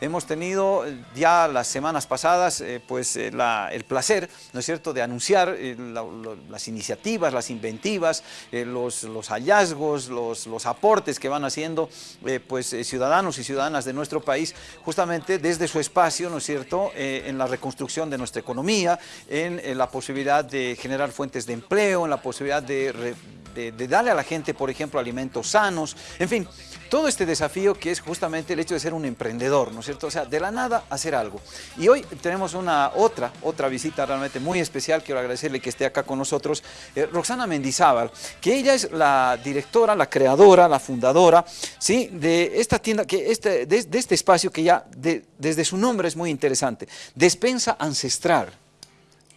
hemos tenido ya las semanas pasadas pues el placer, ¿no es cierto?, de anunciar las iniciativas, las inventivas, los, hallazgos, los, los, aportes que van haciendo pues ciudadanos y ciudadanas de nuestro país, justamente desde su espacio, ¿no es cierto?, en la reconstrucción de nuestra economía, en la posibilidad de generar fuentes de empleo, en la posibilidad de, darle a la gente, por ejemplo, alimentos sanos, en fin, todo este desafío que es justamente el hecho de ser un emprendedor, ¿no es cierto? O sea, de la nada hacer algo. Y hoy tenemos una otra, otra visita realmente muy especial, quiero agradecerle que esté acá con nosotros, eh, Roxana Mendizábal, que ella es la directora, la creadora, la fundadora, ¿sí? De esta tienda, que este, de, este espacio que ya desde su nombre es muy interesante, Despensa Ancestral.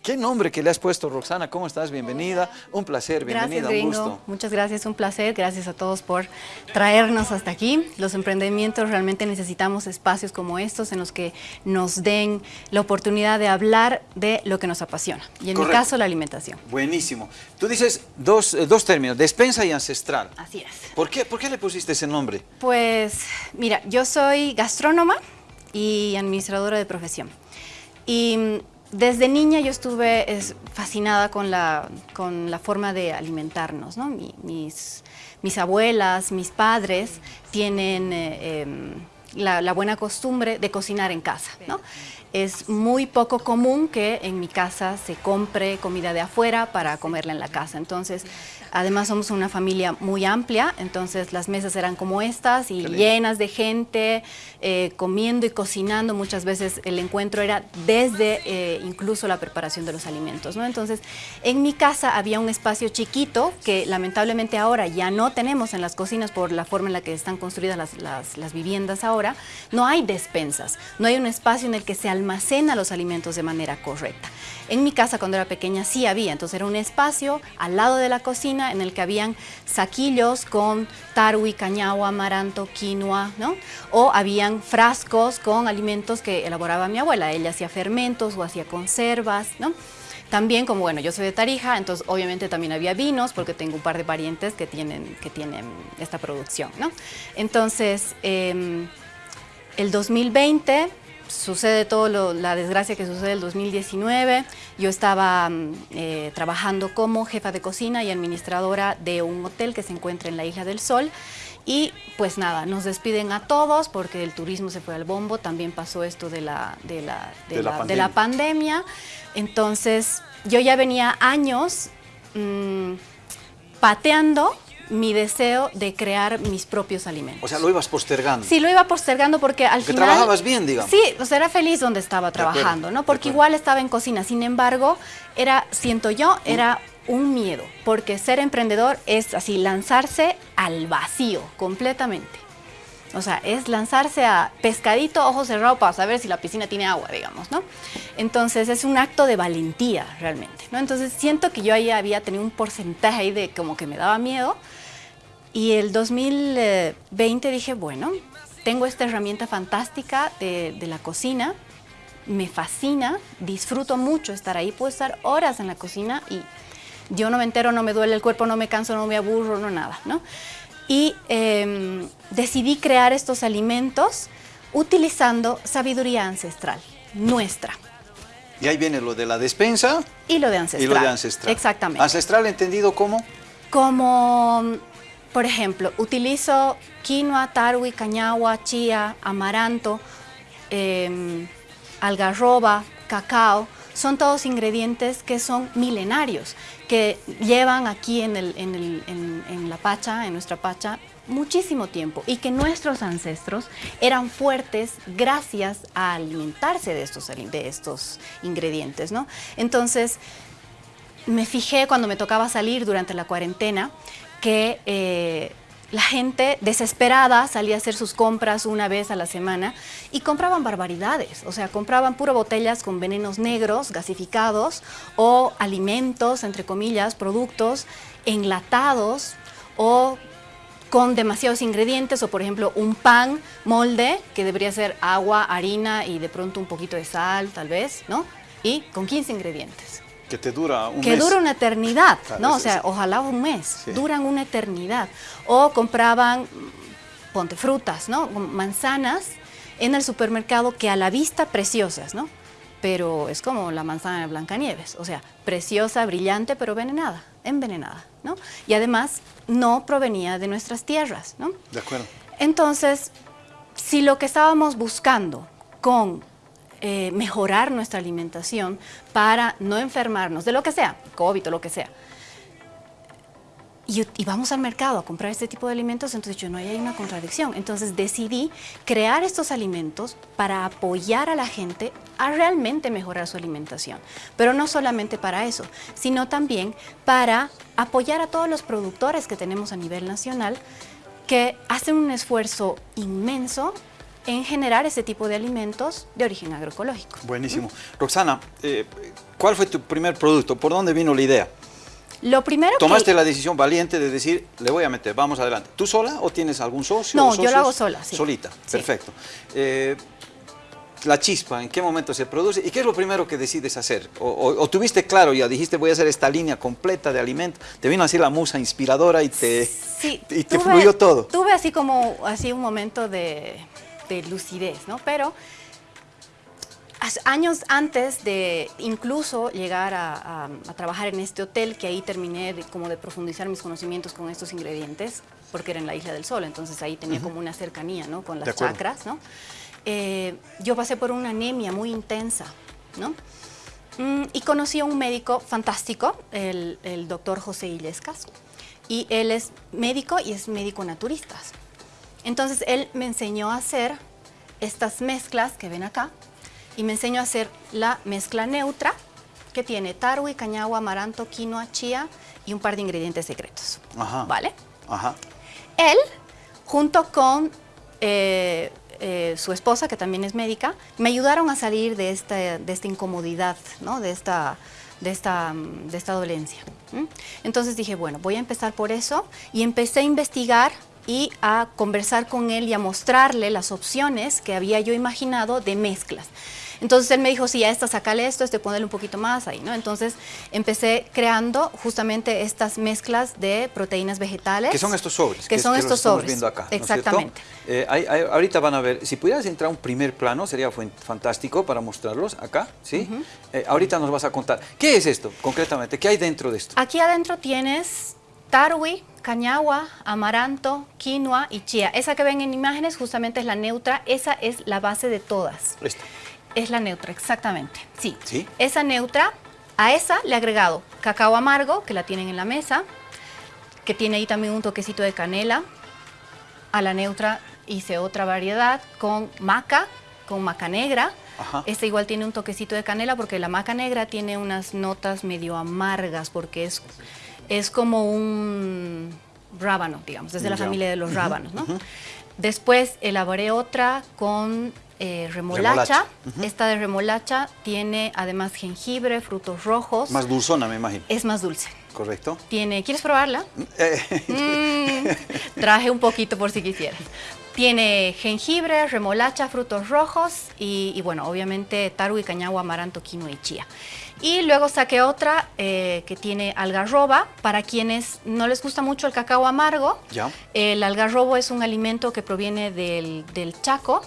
¿Qué nombre que le has puesto, Roxana? ¿Cómo estás? Bienvenida. Un placer, bienvenida, gracias, un gusto. Muchas gracias, un placer. Gracias a todos por traernos hasta aquí. Los emprendimientos realmente necesitamos espacios como estos en los que nos den la oportunidad de hablar de lo que nos apasiona. Y en mi caso, la alimentación. Buenísimo. Tú dices dos, eh, dos términos, despensa y ancestral. Así es. ¿Por qué, ¿Por qué le pusiste ese nombre? Pues, mira, yo soy gastrónoma y administradora de profesión. Y desde niña yo estuve fascinada con la, con la forma de alimentarnos. ¿no? mis, mis, abuelas, mis padres tienen eh, em, la, la, buena costumbre de cocinar en casa. ¿no? Es muy poco común que en mi casa se compre comida de afuera para comerla en la casa. Entonces, Además somos una familia muy amplia, entonces las mesas eran como estas y llenas de gente, eh, comiendo y cocinando. Muchas veces el encuentro era desde eh, incluso la preparación de los alimentos. ¿no? Entonces, en mi casa había un espacio chiquito que lamentablemente ahora ya no tenemos en las cocinas por la forma en la que están construidas las, las viviendas ahora. No hay despensas, no hay un espacio en el que se almacena los alimentos de manera correcta. En mi casa cuando era pequeña sí había, entonces era un espacio al lado de la cocina en el que habían saquillos con tarwi, cañagua, amaranto, quinoa, ¿no? O habían frascos con alimentos que elaboraba mi abuela, ella hacía fermentos o hacía conservas, ¿no? También, como bueno, yo soy de Tarija, entonces obviamente también había vinos, porque tengo un par de parientes que tienen, que tienen esta producción, ¿no? Entonces, em, el 2020 sucede todo la desgracia que sucede el 2019. Yo estaba mm, eh, trabajando como jefa de cocina y administradora de un hotel que se encuentra en la Isla del Sol. Y pues nada, nos despiden a todos porque el turismo se fue al bombo, también pasó esto de la, de la, de, la, pandemia. Entonces yo ya venía años mm, pateando mi deseo de crear mis propios alimentos. O sea, lo ibas postergando. Sí, lo iba postergando porque al porque final... trabajabas bien, digamos. Sí, o sea, era feliz donde estaba trabajando, ¿no? Porque igual estaba en cocina. Sin embargo, era, siento yo, era un miedo. Porque ser emprendedor es así, lanzarse al vacío, completamente. O sea, es lanzarse a pescadito, ojo cerrado para saber si la piscina tiene agua, digamos, ¿no? Entonces, es un acto de valentía, realmente, ¿no? Entonces, siento que yo ahí había tenido un porcentaje ahí de como que me daba miedo. Y el 2020 dije, bueno, tengo esta herramienta fantástica de, de la cocina, me fascina, disfruto mucho estar ahí, puedo estar horas en la cocina y yo no me entero, no me duele el cuerpo, no me canso, no me aburro, no nada, ¿no? y em, decidí crear estos alimentos utilizando sabiduría ancestral, nuestra. Y ahí viene lo de la despensa. Y lo de ancestral. Y lo de ancestral. Exactamente. ¿Ancestral entendido como? Como, por ejemplo, utilizo quinoa, tarwi, cañagua, chía, amaranto, em, algarroba, cacao, son todos ingredientes que son milenarios, que llevan aquí en, la Pacha, en nuestra Pacha, muchísimo tiempo y que nuestros ancestros eran fuertes gracias a alimentarse de estos, de estos ingredientes. ¿no? Entonces, me fijé cuando me tocaba salir durante la cuarentena que eh, la gente desesperada salía a hacer sus compras una vez a la semana y compraban barbaridades, o sea, compraban puro botellas con venenos negros, gasificados, o alimentos, entre comillas, productos enlatados o con demasiados ingredientes o por ejemplo un pan molde que debería ser agua, harina y de pronto un poquito de sal tal vez, ¿no? Y con 15 ingredientes. Que te dura un mes. Que dura una eternidad, ¿no? O sea, ojalá un mes, duran una eternidad. O compraban, ponte frutas, ¿no? Manzanas en el supermercado que a la vista preciosas, ¿no? Pero es como la manzana de Blancanieves, o sea, preciosa, brillante, pero envenenada, envenenada, ¿no? Y además no provenía de nuestras tierras, ¿no? De acuerdo. Entonces, si lo que estábamos buscando con eh, mejorar nuestra alimentación para no enfermarnos de lo que sea, COVID o lo que sea, y, vamos al mercado a comprar este tipo de alimentos, entonces yo no hay una contradicción. Entonces decidí crear estos alimentos para apoyar a la gente a realmente mejorar su alimentación. Pero no solamente para eso, sino también para apoyar a todos los productores que tenemos a nivel nacional que hacen un esfuerzo inmenso en generar ese tipo de alimentos de origen agroecológico. Buenísimo. Roxana, eh, ¿cuál fue tu primer producto? ¿Por dónde vino la idea? Lo primero Tomaste la decisión valiente de decir, le voy a meter, vamos adelante. ¿Tú sola o tienes algún socio? No, yo lo hago sola, sí. Solita, perfecto. Eh, la chispa, ¿en qué momento se produce? ¿Y qué es lo primero que decides hacer? O, tuviste claro, ya dijiste voy a hacer esta línea completa de alimentos, te vino así la musa inspiradora y te, y te fluyó todo. Tuve así como así un momento de, de lucidez, ¿no? Pero años antes de incluso llegar a, trabajar en este hotel, que ahí terminé de, como de profundizar mis conocimientos con estos ingredientes, porque era en la Isla del Sol, entonces ahí tenía como una cercanía ¿no? con las chakras. ¿no? Eh, yo pasé por una anemia muy intensa, ¿no? Mm, y conocí a un médico fantástico, el, el doctor José Illescas, y él es médico y es médico naturista. Entonces él me enseñó a hacer estas mezclas que ven acá, y me enseño a hacer la mezcla neutra que tiene tarwi, cañagua, amaranto, quinoa, chía y un par de ingredientes secretos. Ajá. ¿Vale? Ajá. Él, junto con eh, eh, su esposa, que también es médica, me ayudaron a salir de esta, de esta incomodidad, ¿no? de, esta, de, esta, de esta dolencia. Entonces dije, bueno, voy a empezar por eso y empecé a investigar y a conversar con él y a mostrarle las opciones que había yo imaginado de mezclas. Entonces él me dijo, sí, a esta sacale esto, este ponerle un poquito más ahí, ¿no? Entonces empecé creando justamente estas mezclas de proteínas vegetales. Que son estos sobres. Que, son estos sobres. viendo acá, Exactamente. Eh, ahorita van a ver, si pudieras entrar a un primer plano, sería fantástico para mostrarlos acá, ¿sí? Eh, ahorita nos vas a contar. ¿Qué es esto concretamente? ¿Qué hay dentro de esto? Aquí adentro tienes tarwi, cañagua, amaranto, quinoa y chía. Esa que ven en imágenes justamente es la neutra, esa es la base de todas. Esta. Es la neutra, exactamente. Sí. sí. Esa neutra, a esa le he agregado cacao amargo, que la tienen en la mesa, que tiene ahí también un toquecito de canela. A la neutra hice otra variedad con maca, con maca negra. Esta igual tiene un toquecito de canela porque la maca negra tiene unas notas medio amargas porque es, es como un rábano, digamos, desde la familia de los rábanos, ¿no? Después elaboré otra con eh, remolacha. Esta de remolacha tiene además jengibre, frutos rojos. Más dulzona, me imagino. Es más dulce. Correcto. Tiene, ¿quieres probarla? Eh. Mm, traje un poquito por si quisieras. Tiene jengibre, remolacha, frutos rojos y, bueno, obviamente tarwi, cañagua, amaranto, quinoa y chía. Y luego saqué otra eh, que tiene algarroba. Para quienes no les gusta mucho el cacao amargo, ya. el algarrobo es un alimento que proviene del, del Chaco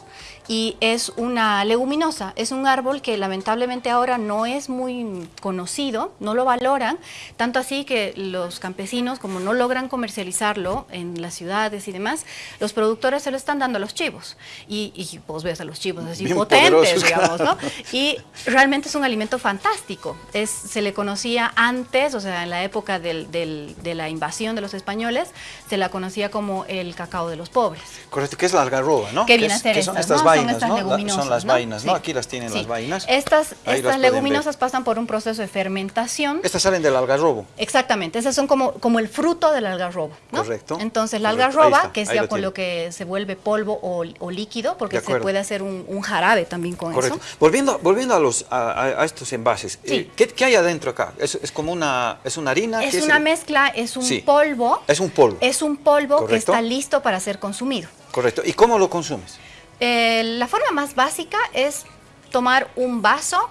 y es una leguminosa, es un árbol que lamentablemente ahora no es muy conocido, no lo valoran, tanto así que los campesinos, como no logran comercializarlo en las ciudades y demás, los productores se lo están dando a los chivos. Y, y vos ves a los chivos así potentes, digamos, ¿no? Y realmente es un alimento fantástico. Es, se le conocía antes, o sea, en la época del, de la invasión de los españoles, se la conocía como el cacao de los pobres. Correcto, que es la algarroba, ¿no? Que viene a ser estas, ¿no? son estas leguminosas. Son las vainas, ¿no? Aquí las tienen las vainas. Estas, estas leguminosas pasan por un proceso de fermentación. Estas salen del algarrobo. Exactamente, esas son como, como el fruto del algarrobo, ¿no? Correcto. Entonces la algarroba, que es ya con lo que se vuelve polvo o, líquido, porque se puede hacer un, jarabe también con Correcto. eso. Volviendo, volviendo a, los, a, estos envases, eh, ¿qué, hay adentro acá? ¿Es, como una, es una harina? Es una mezcla, es un polvo. Es un polvo. Es un polvo que está listo para ser consumido. Correcto. ¿Y cómo lo consumes? Eh, la forma más básica es tomar un vaso,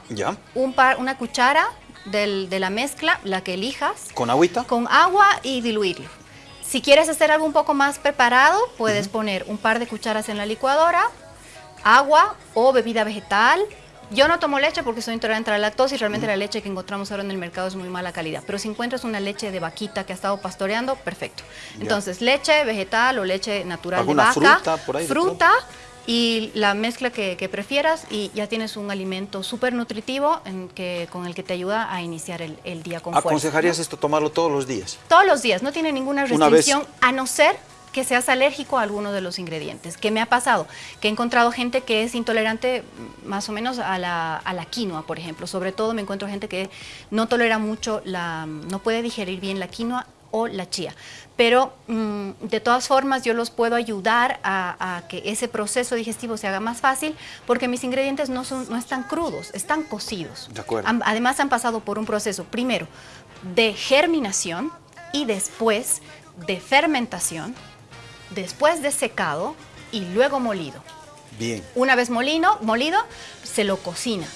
Un par, una cuchara de la mezcla, la que elijas. ¿Con agüita? Con agua y diluirlo. Si quieres hacer algo un poco más preparado, puedes poner un par de cucharas en la licuadora, agua o bebida vegetal. Yo no tomo leche porque soy intolerante a la lactosa y realmente la leche que encontramos ahora en el mercado es muy mala calidad. Pero si encuentras una leche de vaquita que ha estado pastoreando, perfecto. Entonces, leche vegetal o leche natural de ¿Alguna vaca, fruta por ahí de fruta y la mezcla que, que prefieras y ya tienes un alimento súper nutritivo en que, con el que te ayuda a iniciar el, el día con fuerza. ¿Aconsejarías ¿no? esto tomarlo todos los días? Todos los días, no tiene ninguna restricción, a no ser que seas alérgico a alguno de los ingredientes. ¿Qué me ha pasado? Que he encontrado gente que es intolerante más o menos a la, a la quinoa, por ejemplo. Sobre todo me encuentro gente que no tolera mucho, la, no puede digerir bien la quinoa o la chía. Pero mm, de todas formas yo los puedo ayudar a, a que ese proceso digestivo se haga más fácil porque mis ingredientes no, son, no están crudos, están cocidos. De acuerdo. Además han pasado por un proceso, primero, de germinación y después de fermentación, después de secado y luego molido. Bien. Una vez molino, molido, se lo cocina.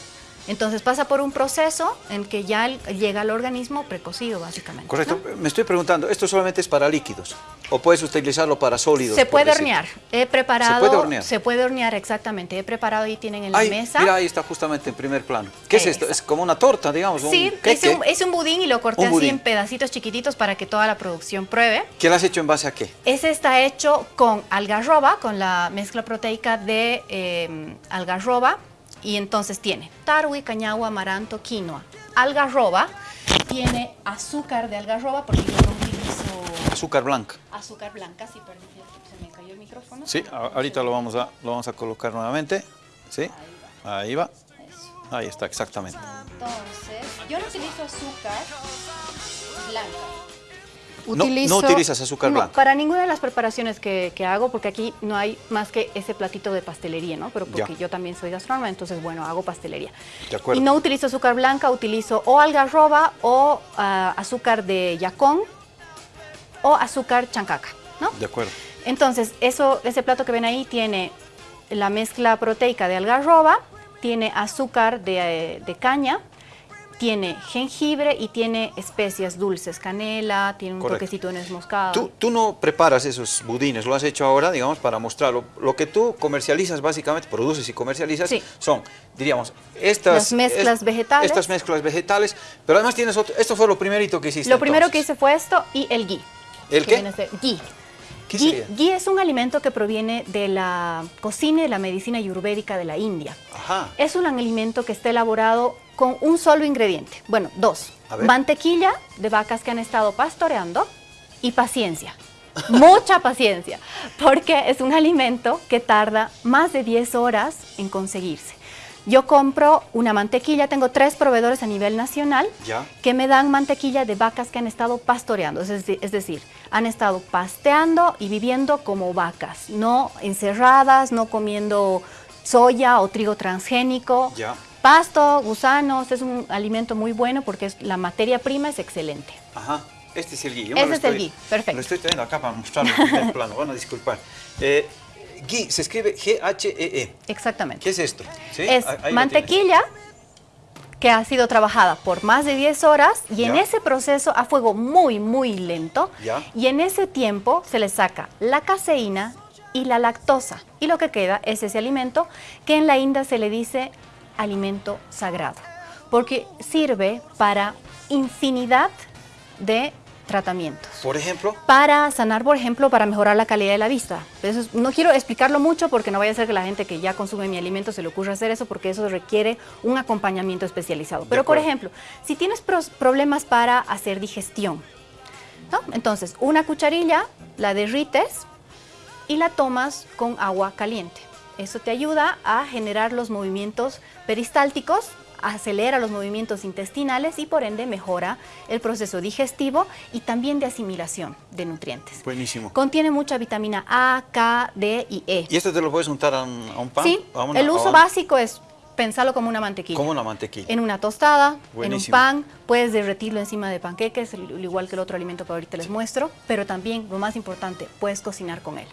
Entonces pasa por un proceso en que ya llega al organismo precocido, básicamente. Correcto. ¿no? Me estoy preguntando, ¿esto solamente es para líquidos? ¿O puedes utilizarlo para sólidos? Se puede hornear. He preparado. ¿Se puede hornear? Se puede hornear, exactamente. He preparado y tienen en la mesa. mira, ahí está justamente en primer plano. ¿Qué es esto? Es como una torta, digamos, Sí, un es un, es un budín y lo corté así budín. en pedacitos chiquititos para que toda la producción pruebe. ¿Qué lo has hecho en base a qué? Ese está hecho con algarroba, con la mezcla proteica de eh, algarroba. Y entonces tiene tarwi, cañagua, amaranto, quinoa. Algarroba tiene azúcar de algarroba porque yo no utilizo Azúcar blanca. azúcar blanca. Sí, perdón, se me cayó el micrófono. Sí, ahorita lo vamos a, lo vamos a colocar nuevamente. Sí, ahí va. Eso. Ahí está, exactamente. Entonces, yo no utilizo azúcar blanca. No- no utilizas azúcar no, blanca. Para ninguna de las preparaciones que, que hago, porque aquí no hay más que ese platito de pastelería, ¿no? Pero porque Ya. yo también soy gastrónoma, entonces, bueno, hago pastelería. De acuerdo. Y no utilizo azúcar blanca, utilizo o algarroba o ah, azúcar de yacón o azúcar chancaca, ¿no? De acuerdo. Entonces, eso, ese plato que ven ahí tiene la mezcla proteica de algarroba, tiene azúcar de, eh, de caña, tiene jengibre y tiene especias dulces, canela, tiene un Correcto. toquecito de nuez moscada. Tú, tú no preparas esos budines, lo has hecho ahora, digamos, para mostrarlo. Lo que tú comercializas básicamente, produces y comercializas, Sí. son, diríamos, estas... Las mezclas vegetales. Estas mezclas vegetales, pero además tienes otro... Esto fue lo primerito que hiciste Lo primero que hice fue esto y el ghee. ¿El que qué? viene a ser ghee. ¿Qué Ghee, ghee es un alimento que proviene de la cocina y de la medicina ayurvédica de la India. Ajá. Es un alimento que está elaborado con un solo ingrediente. Bueno, dos. Mantequilla de vacas que han estado pastoreando y paciencia. Mucha paciencia, porque es un alimento que tarda más de 10 horas en conseguirse. Yo compro una mantequilla, tengo tres proveedores a nivel nacional Ya. que me dan mantequilla de vacas que han estado pastoreando, es decir, es decir, han estado pasteando y viviendo como vacas, no encerradas, no comiendo soya o trigo transgénico. Ya. Pasto, gusanos, es un alimento muy bueno porque es- la materia prima es excelente. Ajá. Este es el. Yo me lo es el ghee, perfecto. Lo estoy trayendo acá para mostrarlo en plano. Van a disculpar. Eh, ghee se escribe G-H-E-E. Exactamente. E ¿Qué es esto? ¿Sí? Es Ahí- mantequilla que ha sido trabajada por más de 10 horas y en ese proceso a fuego muy, muy lento. Ya. Y en ese tiempo se le saca la caseína y la lactosa. Y lo que queda es ese alimento que en la India se le dice alimento sagrado, porque sirve para infinidad de tratamientos Por ejemplo, para sanar, por ejemplo, para mejorar la calidad de la vista. Eso es- no quiero explicarlo mucho porque no vaya a ser que la gente que ya consume mi alimento se le ocurra hacer eso porque eso requiere un acompañamiento especializado. Pero, por ejemplo, si tienes problemas para hacer digestión, ¿no? entonces una cucharilla la derrites y la tomas con agua caliente. Eso te ayuda a generar los movimientos peristálticos, acelera los movimientos intestinales y por ende mejora el proceso digestivo y también de asimilación de nutrientes. buenísimo. Contiene mucha vitamina A, K, D y E. ¿Y esto te lo puedes untar a un, a un pan? Sí, ¿A una- el a uso básico es pensarlo como una mantequilla. Como una mantequilla. En una tostada, Buenísimo. en un pan, puedes derretirlo encima de panqueques, al igual que el otro alimento que ahorita les muestro, pero también, lo más importante, puedes cocinar con él.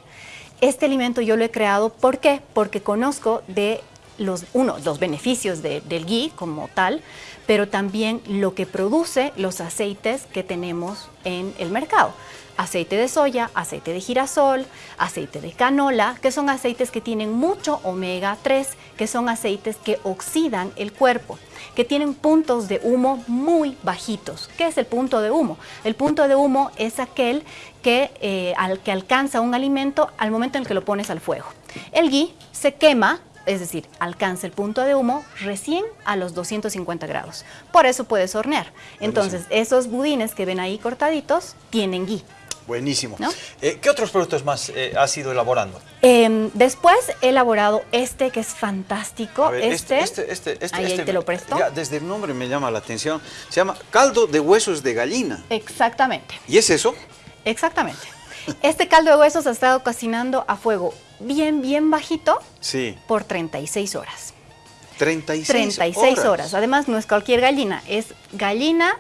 Este alimento yo lo he creado, ¿por qué? Porque conozco de los, uno, los beneficios de- del ghee como tal, pero también lo que produce los aceites que tenemos en el mercado. Aceite de soya, aceite de girasol, aceite de canola, que son aceites que tienen mucho omega 3, que son aceites que oxidan el cuerpo, que tienen puntos de humo muy bajitos. ¿Qué es el punto de humo? El punto de humo es aquel que, eh, al que alcanza un alimento al momento en el que lo pones al fuego. El ghee se quema es decir, alcanza el punto de humo recién a los 250 grados. Por eso puedes hornear. Entonces, esos budines que ven ahí cortaditos tienen ghee. Buenísimo. Eh, ¿Qué otros productos más eh, has ido elaborando? Em, después he elaborado este que es fantástico. este, este, este, este, ahí, este te lo presto. desde el nombre me llama la atención. Se llama caldo de huesos de gallina. Exactamente. ¿Y es eso? Exactamente. Este caldo de huesos ha estado cocinando a fuego bien, bien bajito sí. por 36 horas. 36, 36 horas. Además, no es cualquier gallina, es gallina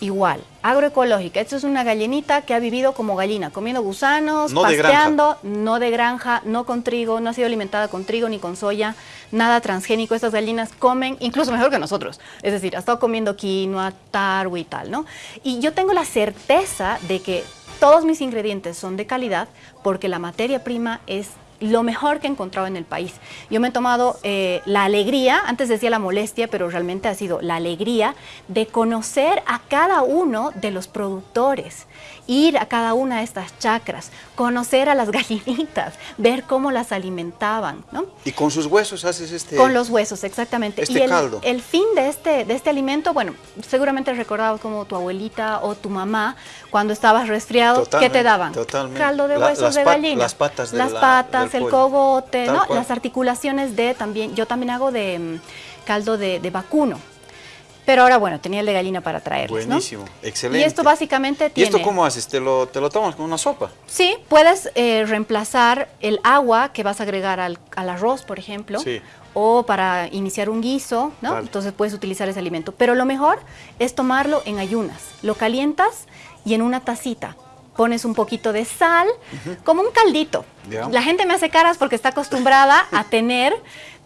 igual, agroecológica. Esto es una gallinita que ha vivido como gallina, comiendo gusanos, pasteando, no de granja, no con trigo, no ha sido alimentada con trigo ni con soya, nada transgénico. Estas gallinas comen incluso mejor que nosotros. Es decir, ha estado comiendo quinoa, tarwi y tal, ¿no? Y yo tengo la certeza de que todos mis ingredientes son de calidad porque la materia prima es lo mejor que he encontrado en el país. Yo me he tomado eh, la alegría, antes decía la molestia, pero realmente ha sido la alegría de conocer a cada uno de los productores, ir a cada una de estas chacras, conocer a las gallinitas, ver cómo las alimentaban. ¿no? ¿Y con sus huesos haces este Con los huesos, exactamente. Este y el, caldo. el fin de este, de este alimento, bueno, seguramente recordado como tu abuelita o tu mamá, cuando estabas resfriado, ¿qué te daban? Totalmente. Caldo de huesos de gallina. Las patas de Las la, patas, el cogote, ¿no? las articulaciones de también, yo también hago de mm, caldo de, vacuno. Pero ahora, bueno, tenía el de gallina para traerles, Buenísimo, excelente. Y esto básicamente tiene... ¿Y esto cómo haces? ¿Te lo, te lo tomas con una sopa? Sí, puedes eh, reemplazar el agua que vas a agregar al, arroz, por ejemplo, o para iniciar un guiso, ¿no? Entonces puedes utilizar ese alimento. Pero lo mejor es tomarlo en ayunas. Lo calientas y en una tacita pones un poquito de sal, como un caldito. La gente me hace caras porque está acostumbrada a tener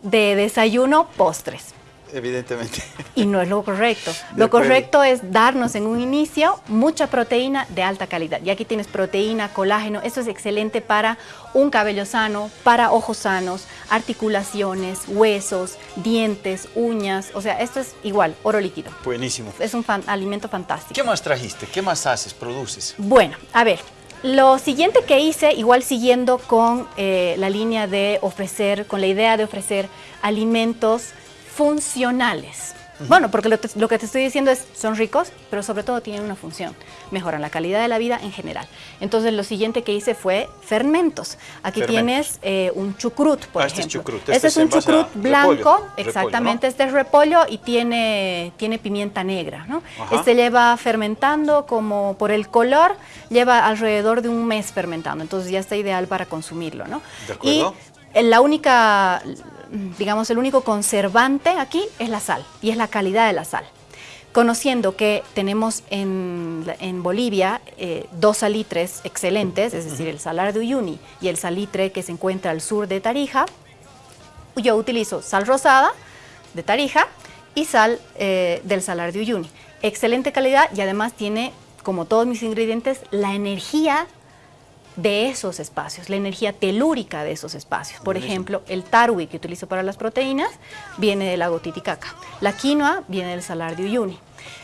de desayuno postres. Evidentemente. Y no es lo correcto. lo correcto es darnos en un inicio mucha proteína de alta calidad. Y aquí tienes proteína, colágeno. Eso es excelente para un cabello sano, para ojos sanos, articulaciones, huesos, dientes, uñas. O sea, esto es igual, oro líquido. Buenísimo. Es un alimento fantástico. ¿Qué más trajiste? ¿Qué más haces, produces? Bueno, a ver, lo siguiente que hice, igual siguiendo con eh, la línea de ofrecer, con la idea de ofrecer alimentos funcionales. Bueno, porque lo, que te estoy diciendo es, son ricos, pero sobre todo tienen una función. Mejoran la calidad de la vida en general. Entonces, lo siguiente que hice fue fermentos. Aquí tienes eh, un chucrut, por ah, ejemplo. Este es chucrut. Este, es un chucrut blanco, exactamente. Este es repollo y tiene, tiene pimienta negra. ¿no? Este lleva fermentando como por el color, lleva alrededor de un mes fermentando. Entonces, ya está ideal para consumirlo. ¿no? De acuerdo. Y la única digamos, el único conservante aquí es la sal y es la calidad de la sal. Conociendo que tenemos en, Bolivia eh, dos salitres excelentes, es decir, el salar de Uyuni y el salitre que se encuentra al sur de Tarija, yo utilizo sal rosada de Tarija y sal eh, del salar de Uyuni. Excelente calidad y además tiene, como todos mis ingredientes, la energía de esos espacios, la energía telúrica de esos espacios. Por ejemplo, el tarwi que utilizo para las proteínas viene del lago Titicaca. La quinoa viene del salar de Uyuni.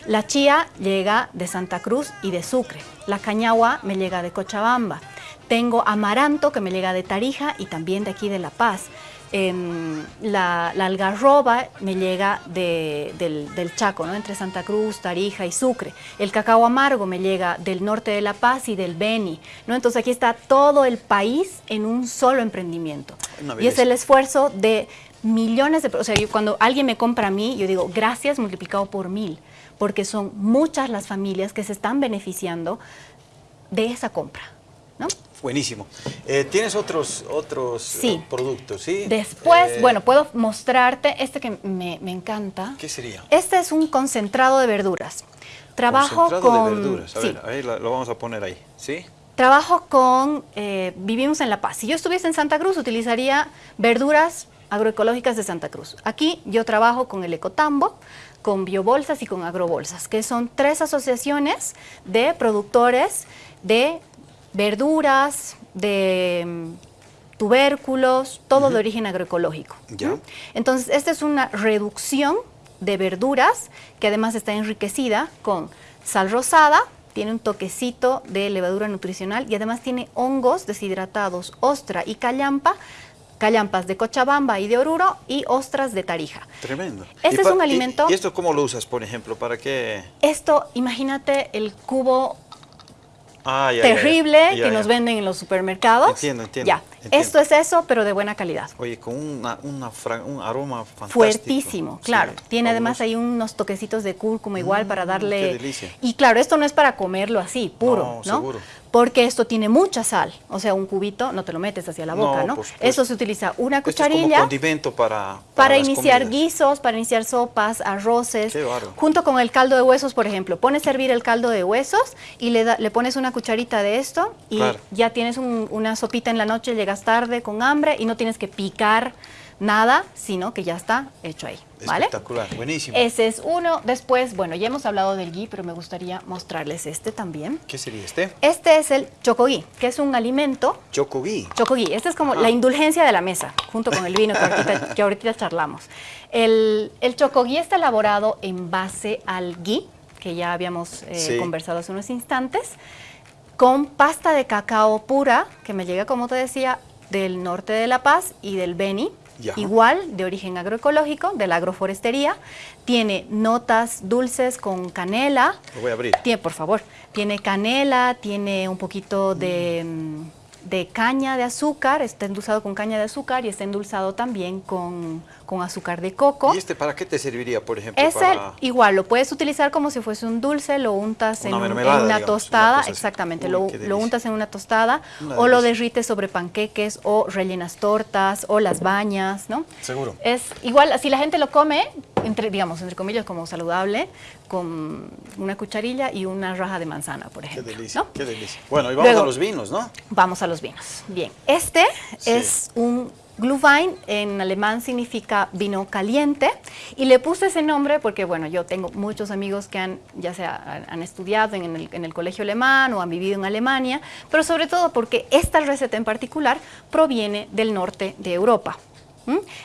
La chía llega de Santa Cruz y de Sucre. La cañagua me llega de Cochabamba. Tengo amaranto que me llega de Tarija y también de aquí de La Paz. La, algarroba me llega del, Chaco, ¿no? entre Santa Cruz, Tarija y Sucre. El cacao amargo me llega del norte de La Paz y del Beni. ¿no? Entonces aquí está todo el país en un solo emprendimiento. Y es el esfuerzo de millones de... O sea, cuando alguien me compra a mí, yo digo, gracias multiplicado por mil, porque son muchas las familias que se están beneficiando de esa compra. ¿no? Buenísimo. Eh, ¿Tienes otros, otros eh, productos? Sí. Después, eh, bueno, puedo mostrarte este que me, encanta. ¿Qué sería? Este es un concentrado de verduras. Trabajo concentrado de verduras. A ver, ahí lo vamos a poner ahí. ¿Sí? Trabajo con, vivimos en La Paz. Si yo estuviese en Santa Cruz, utilizaría verduras agroecológicas de Santa Cruz. Aquí yo trabajo con el Ecotambo, con Biobolsas y con Agrobolsas, que son tres asociaciones de productores de verduras, de mm, tubérculos, todo de origen agroecológico. Ya. Entonces, esta es una reducción de verduras que además está enriquecida con sal rosada, tiene un toquecito de levadura nutricional y además tiene hongos deshidratados, ostra y callampa, callampas de Cochabamba y de Oruro y ostras de Tarija. Tremendo. Este ¿Y es un y- alimento- ¿Y esto cómo lo usas, por ejemplo? ¿Para qué? Esto, imagínate el cubo Ah, ya, ya, ya. terrible Ya, que nos venden en los supermercados. Entiendo, entiendo, Ya, entiendo. esto es eso, pero de buena calidad. Oye, con una, una un aroma fantástico. Fuertísimo, Sí, claro. Tiene además ahí unos toquecitos de cúrcuma igual para Mm, darle... qué delicia. Y claro, esto no es para comerlo así, puro, No, ¿no? seguro. Porque esto tiene mucha sal. O sea, un cubito no te lo metes hacia la boca, ¿no? Eso se utiliza una Esto es como cucharilla condimento para, para iniciar comidas. guisos, para iniciar sopas, arroces, Qué junto con el caldo de huesos, por ejemplo. Pones a hervir el caldo de huesos y le, da- le pones una cucharita de esto y Claro. ya tienes un- una sopita en la noche, llegas tarde con hambre y no tienes que picar nada, sino que ya está hecho ahí, ¿vale? Espectacular, buenísimo. Ese es uno. Después, bueno, ya hemos hablado del ghee, pero me gustaría mostrarles este también. ¿Qué sería este? Este es el chocogui, que es un alimento Chocogui. Chocogui, esta es como la indulgencia de la mesa, junto con el vino que ahorita, que ahorita charlamos. El, el chocogui está elaborado en base al ghee, que ya habíamos eh, Sí. conversado hace unos instantes, con pasta de cacao pura, que me llega, como te decía, del norte de La Paz y del Beni, Ya. igual de origen agroecológico, de la agroforestería. Tiene notas dulces con canela, Lo voy a abrir. tiene, por favor, tiene canela, tiene un poquito de, mm, de caña de azúcar, está endulzado con caña de azúcar y está endulzado también con, con azúcar de coco. ¿Y este para qué te serviría, por ejemplo? Es el, para... igual, lo puedes utilizar como si fuese un dulce, lo untas en, Una un- en mermelada, una digamos, una tostada, exactamente, Uy, lo, qué untas en una tostada Una o lo derrites sobre panqueques o rellenas tortas o las bañas, ¿no? Seguro. Es igual, si la gente lo come, entre, digamos, entre comillas, como saludable, con una cucharilla y una raja de manzana, por Qué ejemplo. delicia, ¿no? qué delicia. Bueno, y vamos Luego- a los vinos, ¿no? Vamos a los vinos. Bien, este Sí. es un Glühwein, en alemán significa vino caliente, y le puse ese nombre porque, bueno, yo tengo muchos amigos que han, ya sea han- estudiado en el, en el colegio alemán o han vivido en Alemania, pero sobre todo porque esta receta en particular proviene del norte de Europa.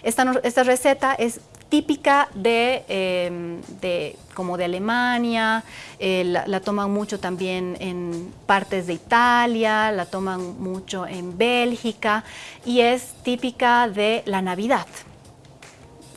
Esta, esta receta es típica de, eh, de- como de Alemania, eh, la, la toman mucho también en partes de Italia, la toman mucho en Bélgica y es típica de la Navidad.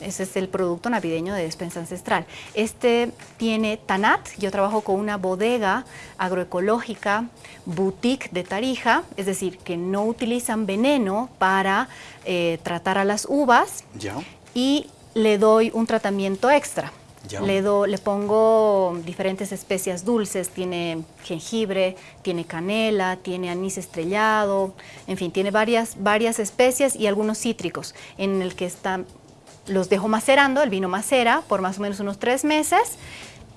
Ese es el producto navideño de despensa ancestral. Este tiene Tanat, yo trabajo con una bodega agroecológica, boutique de Tarija, es decir, que no utilizan veneno para eh, tratar a las uvas Ya. y le doy un tratamiento extra. Ya. Le, do- le pongo diferentes especias dulces, tiene jengibre, tiene canela, tiene anís estrellado, en fin, tiene varias, varias especias y algunos cítricos en el que están, los dejo macerando, el vino macera por más o menos unos tres meses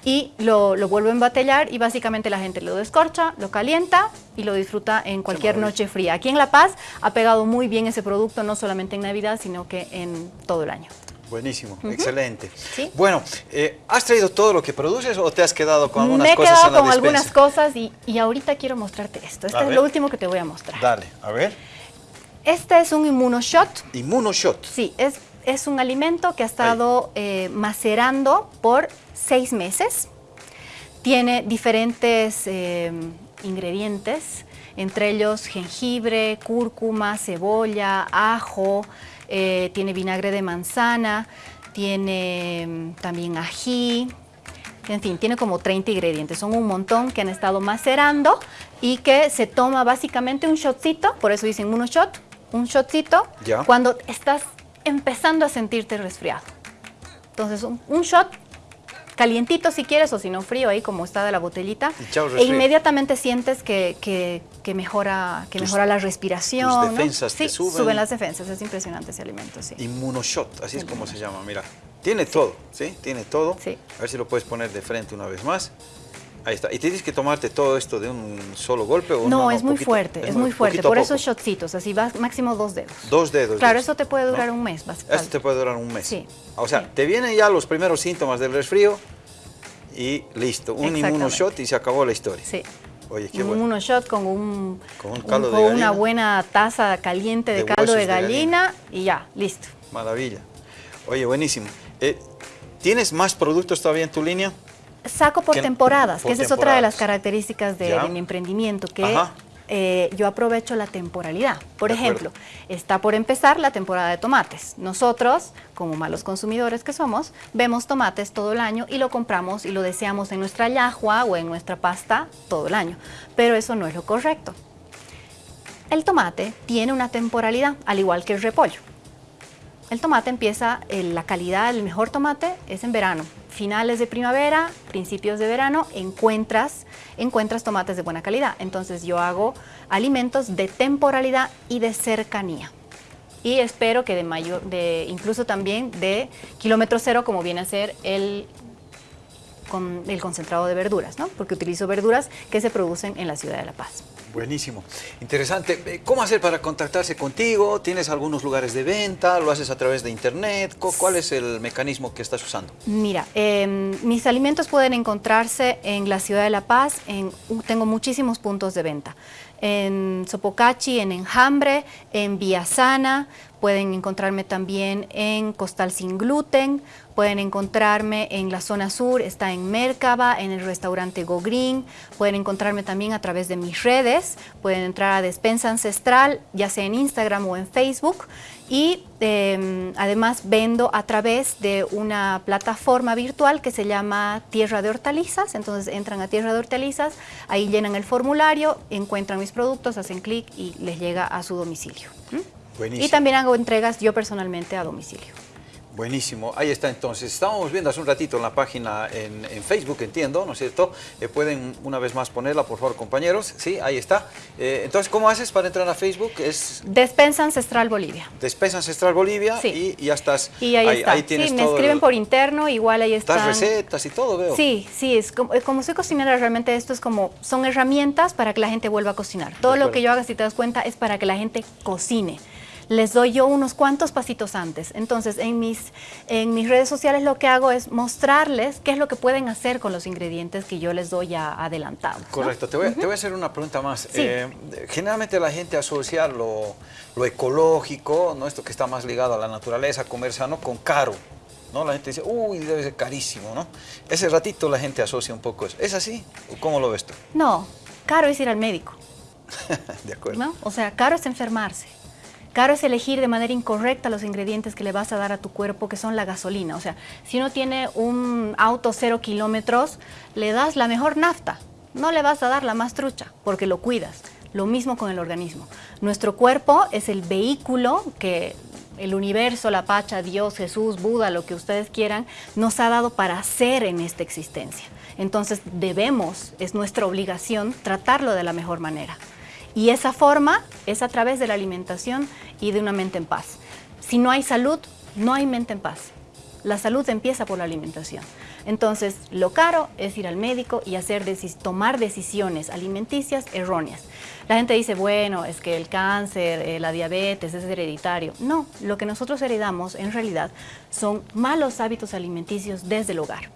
y lo, lo vuelvo a embatellar y básicamente la gente lo descorcha, lo calienta y lo disfruta en cualquier noche fría. Aquí en La Paz ha pegado muy bien ese producto, no solamente en Navidad, sino que en todo el año. Buenísimo, excelente. Sí. Bueno, eh, ¿has traído todo lo que produces o te has quedado con algunas Me he cosas quedado con algunas cosas y, y ahorita quiero mostrarte esto. Esto A es ver. lo último que te voy a mostrar. Dale, a ver. Este es un inmunoshot. Inmunoshot. Sí, es, es un alimento que ha estado eh, macerando por seis meses. Tiene diferentes eh, ingredientes, entre ellos jengibre, cúrcuma, cebolla, ajo, eh, tiene vinagre de manzana, tiene mm, también ají, en fin, tiene como 30 ingredientes. Son un montón que han estado macerando y que se toma básicamente un shotcito, por eso dicen uno shot, un shotcito, Ya. cuando estás empezando a sentirte resfriado. Entonces, un, un shot calientito si quieres o si no frío ahí como está de la botellita chao, e inmediatamente sientes que, que- que mejora que Tus- mejora la respiración tus ¿no? defensas te sí, suben. las defensas es impresionante ese alimento sí Inmunoshot, así es como se llama, mira. Tiene todo, ¿sí? Tiene todo. Sí. A ver si lo puedes poner de frente una vez más. Ahí está. ¿Y tienes que tomarte todo esto de un solo golpe o no, no? es muy fuerte es muy fuerte por esos shotcitos así vas máximo dos dedos Dos dedos. claro eso te puede ¿no? durar un mes vas- Esto te puede durar un mes. Sí. O sea, Sí. te vienen ya los primeros síntomas del resfrío y listo. Un inmunoshot y se acabó la historia. sí Oye, qué bueno. Unos shots con, un, con, un caldo con una buena taza caliente de, caldo de gallina, y ya, listo. Maravilla. Oye, buenísimo. Eh, ¿Tienes más productos todavía en tu línea? Saco por temporadas, que esa es otra de las características de, mi emprendimiento, que eh, yo aprovecho la temporalidad. Por ejemplo, está por empezar la temporada de tomates. Nosotros, como malos consumidores que somos, vemos tomates todo el año y lo compramos y lo deseamos en nuestra yahua o en nuestra pasta todo el año. Pero eso no es lo correcto. El tomate tiene una temporalidad, al igual que el repollo. El tomate empieza, la calidad, el mejor tomate es en verano. Finales de primavera, principios de verano, encuentras, encuentras tomates de buena calidad. Entonces yo hago alimentos de temporalidad y de cercanía. Y espero que de mayor, de, incluso también de kilómetro cero, como viene a ser el, con, el concentrado de verduras, ¿no? porque utilizo verduras que se producen en la ciudad de La Paz. Buenísimo, interesante. Eh, ¿Cómo hacer para contactarse contigo? ¿Tienes algunos lugares de venta? ¿Lo haces a través de internet? ¿Cuál es el mecanismo que estás usando? Mira, em, mis alimentos pueden encontrarse en la ciudad de La Paz, en, tengo muchísimos puntos de venta. En Sopocachi, en Enjambre, en Villasana, pueden encontrarme también en Costal Sin Gluten, Pueden encontrarme en la zona sur, está en Mercaba, en el restaurante Go Green. Pueden encontrarme también a través de mis redes. Pueden entrar a Despensa Ancestral, ya sea en Instagram o en Facebook. Y em, además vendo a través de una plataforma virtual que se llama Tierra de Hortalizas. Entonces entran a Tierra de Hortalizas, ahí llenan el formulario, encuentran mis productos, hacen clic y les llega a su domicilio. Y también hago entregas yo personalmente a domicilio. Buenísimo, ahí está entonces. Estábamos viendo hace un ratito en la página en, Facebook, entiendo, ¿no es cierto? Eh, pueden una vez más ponerla, por favor, compañeros. Sí, ahí está. Eh, entonces, ¿cómo haces para entrar a Facebook? Es Despensa Ancestral Bolivia. Despensa Ancestral Bolivia sí. y, ya estás. Y ahí, está. sí, me escriben por interno, igual ahí están. Estás recetas y todo, veo. Sí, sí, es como, como soy cocinera, realmente esto es como, son herramientas para que la gente vuelva a cocinar. Todo lo que yo haga, si te das cuenta, es para que la gente cocine les doy yo unos cuantos pasitos antes. Entonces, en mis, en mis redes sociales lo que hago es mostrarles qué es lo que pueden hacer con los ingredientes que yo les doy ya adelantados. Correcto. Te, voy, a hacer una pregunta más. Eh, generalmente la gente asocia lo, ecológico, ¿no? esto que está más ligado a la naturaleza, comer sano, con caro. ¿no? La gente dice, uy, debe ser carísimo, ¿no? Ese ratito la gente asocia un poco eso. ¿Es así? ¿Cómo lo ves tú? No, caro es ir al médico. de acuerdo. ¿No? O sea, caro es enfermarse. Caro es elegir de manera incorrecta los ingredientes que le vas a dar a tu cuerpo, que son la gasolina. O sea, si uno tiene un auto cero kilómetros, le das la mejor nafta. No le vas a dar la más trucha, porque lo cuidas. Lo mismo con el organismo. Nuestro cuerpo es el vehículo que el universo, la Pacha, Dios, Jesús, Buda, lo que ustedes quieran, nos ha dado para ser en esta existencia. Entonces debemos, es nuestra obligación, tratarlo de la mejor manera. Y esa forma es a través de la alimentación y de una mente en paz. Si no hay salud, no hay mente en paz. La salud empieza por la alimentación. Entonces, lo caro es ir al médico y hacer tomar decisiones alimenticias erróneas. La gente dice, bueno, es que el cáncer, eh, la diabetes es hereditario. No, lo que nosotros heredamos en realidad son malos hábitos alimenticios desde el hogar.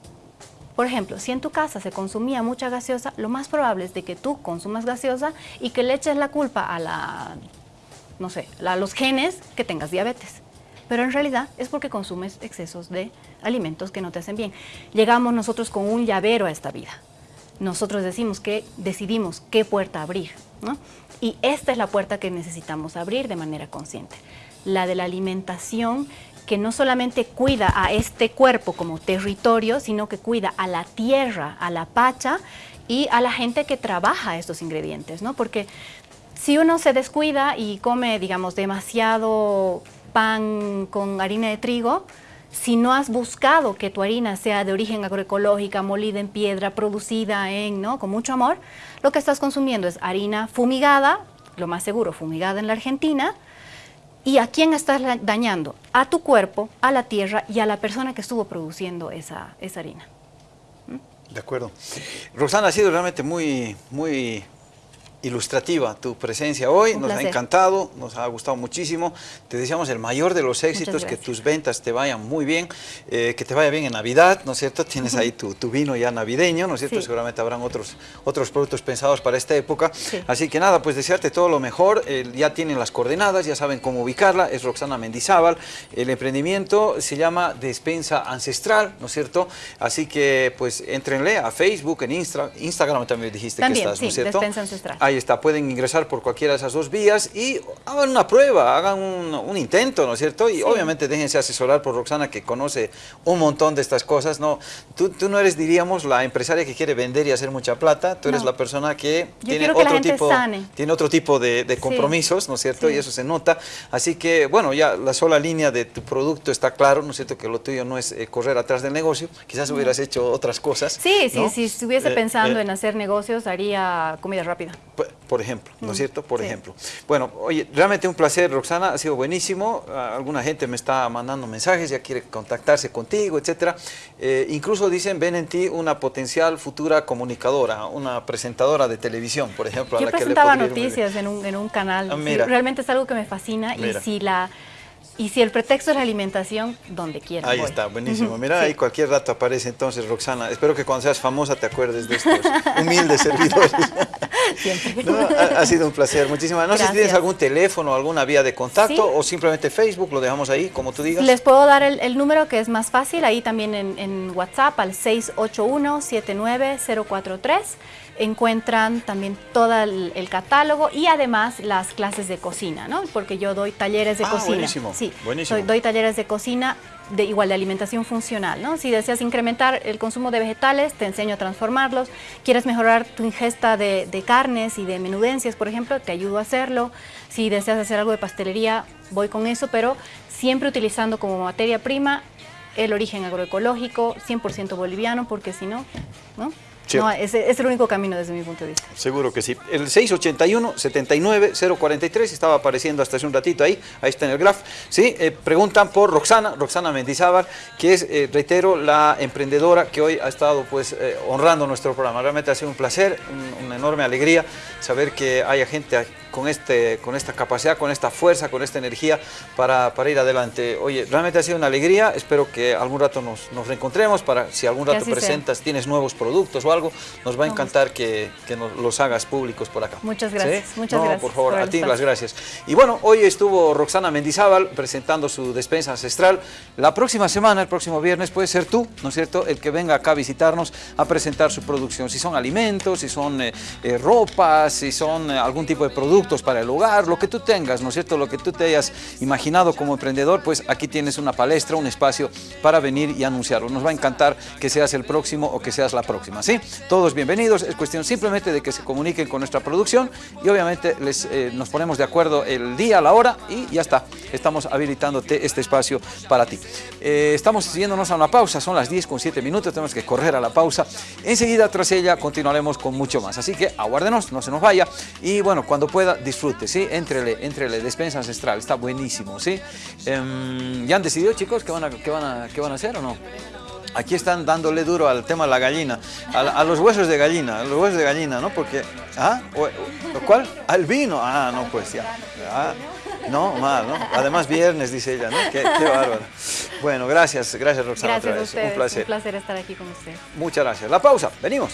Por ejemplo, si en tu casa se consumía mucha gaseosa, lo más probable es de que tú consumas gaseosa y que le eches la culpa a la, no sé, a los genes que tengas diabetes. Pero en realidad es porque consumes excesos de alimentos que no te hacen bien. Llegamos nosotros con un llavero a esta vida. Nosotros decimos que decidimos qué puerta abrir. Y esta es la puerta que necesitamos abrir de manera consciente. La de la alimentación que no solamente cuida a este cuerpo como territorio, sino que cuida a la tierra, a la pacha y a la gente que trabaja estos ingredientes, ¿no? Porque si uno se descuida y come, digamos, demasiado pan con harina de trigo, si no has buscado que tu harina sea de origen agroecológica, molida en piedra, producida en, ¿no? con mucho amor, lo que estás consumiendo es harina fumigada, lo más seguro fumigada en la Argentina, ¿Y a quién estás dañando? A tu cuerpo, a la tierra y a la persona que estuvo produciendo esa, esa harina. ¿Mm? De acuerdo. Rosana, ha sido realmente muy, muy ilustrativa tu presencia hoy, nos ha encantado, nos ha gustado muchísimo, te deseamos el mayor de los éxitos, que tus ventas te vayan muy bien, eh, que te vaya bien en Navidad, ¿no es cierto? Tienes ahí tu, vino ya navideño, ¿no es cierto? Seguramente habrán otros, otros productos pensados para esta época, así que nada, pues desearte todo lo mejor, ya tienen las coordenadas, ya saben cómo ubicarla, es Roxana Mendizábal, el emprendimiento se llama Despensa Ancestral, ¿no es cierto? Así que pues entrenle a Facebook, en Instagram también dijiste que estás, ¿no es cierto? Despensa Ancestral. Ahí está, pueden ingresar por cualquiera de esas dos vías y hagan una prueba, hagan un, intento, ¿no es cierto? Y obviamente déjense asesorar por Roxana que conoce un montón de estas cosas, ¿no? Tú, tú, no eres, diríamos, la empresaria que quiere vender y hacer mucha plata, tú eres la persona que, tiene otro, tipo, tiene otro tipo de, compromisos, ¿no es cierto? Y eso se nota. Así que, bueno, ya la sola línea de tu producto está claro, ¿no es cierto? Que lo tuyo no es eh, correr atrás del negocio, quizás hubieras hecho otras cosas. Sí, sí, si estuviese eh, pensando eh, en hacer negocios, haría comida rápida. Por ejemplo, ¿no es mm, cierto? Por ejemplo. Bueno, oye, realmente un placer, Roxana, ha sido buenísimo. Ah, alguna gente me está mandando mensajes, ya quiere contactarse contigo, etcétera. Eh, incluso dicen, ven en ti una potencial futura comunicadora, una presentadora de televisión, por ejemplo. Yo a la presentaba que le noticias en un, en un canal. Ah, realmente es algo que me fascina y si la y si el pretexto es la alimentación, donde quiera. Ahí está, buenísimo. Mira, ahí cualquier rato aparece entonces Roxana. Espero que cuando seas famosa te acuerdes de estos humildes servidores. Siempre. ha, sido un placer, muchísimas. No sé si tienes algún teléfono, alguna vía de contacto o simplemente Facebook, lo dejamos ahí, como tú digas. Les puedo dar el, número que es más fácil, ahí también en, en WhatsApp al 681 79043 encuentran también todo el, catálogo y además las clases de cocina, ¿no? Porque yo doy talleres de ah, cocina. Buenísimo, sí, buenísimo. Doy, talleres de cocina de igual de alimentación funcional, ¿no? Si deseas incrementar el consumo de vegetales, te enseño a transformarlos. Quieres mejorar tu ingesta de, de carnes y de menudencias, por ejemplo, te ayudo a hacerlo. Si deseas hacer algo de pastelería, voy con eso, pero siempre utilizando como materia prima el origen agroecológico, 100% boliviano, porque si no, ¿no? No, es, es, el único camino desde mi punto de vista. Seguro que sí. El 681-79-043 estaba apareciendo hasta hace un ratito ahí, ahí está en el graph. ¿sí? Eh, preguntan por Roxana, Roxana Mendizábal, que es, eh, reitero, la emprendedora que hoy ha estado pues eh, honrando nuestro programa. Realmente ha sido un placer, una enorme alegría saber que haya gente con, este, con esta capacidad, con esta fuerza, con esta energía para, para ir adelante. Oye, realmente ha sido una alegría, espero que algún rato nos, nos reencontremos para si algún rato presentas, tienes nuevos productos o algo, nos va a encantar que, que nos los hagas públicos por acá. Muchas gracias, muchas gracias. por favor, a ti las gracias. Y bueno, hoy estuvo Roxana Mendizábal presentando su despensa ancestral. La próxima semana, el próximo viernes, puede ser tú, ¿no es cierto?, el que venga acá a visitarnos a presentar su producción. Si son alimentos, si son eh, eh, ropas, si son eh, algún tipo de producto para el hogar, lo que tú tengas, ¿no es cierto? Lo que tú te hayas imaginado como emprendedor, pues aquí tienes una palestra, un espacio para venir y anunciarlo. Nos va a encantar que seas el próximo o que seas la próxima, ¿sí? Todos bienvenidos, es cuestión simplemente de que se comuniquen con nuestra producción y obviamente les, eh, nos ponemos de acuerdo el día, la hora y ya está. Estamos habilitándote este espacio para ti. Eh, estamos siguiéndonos a una pausa, son las 10 con 7 minutos, tenemos que correr a la pausa. Enseguida tras ella continuaremos con mucho más, así que aguárdenos, no se nos vaya y bueno, cuando pueda disfrute, ¿sí? Entrele, entrele, despensa ancestral, está buenísimo, ¿sí? Em, ¿Ya han decidido, chicos, qué van, a, qué, van a, qué van a hacer o no? Aquí están dándole duro al tema de la gallina, a, los huesos de gallina, a los huesos de gallina, ¿no? Porque, ¿ah? ¿Cuál? Al vino, ah, no, pues ya. Ah, no, mal, ¿no? Además viernes, dice ella, ¿no? Qué, bárbaro. Bueno, gracias, gracias Roxana gracias otra vez. Un placer. Un placer estar aquí con usted. Muchas gracias. La pausa, venimos.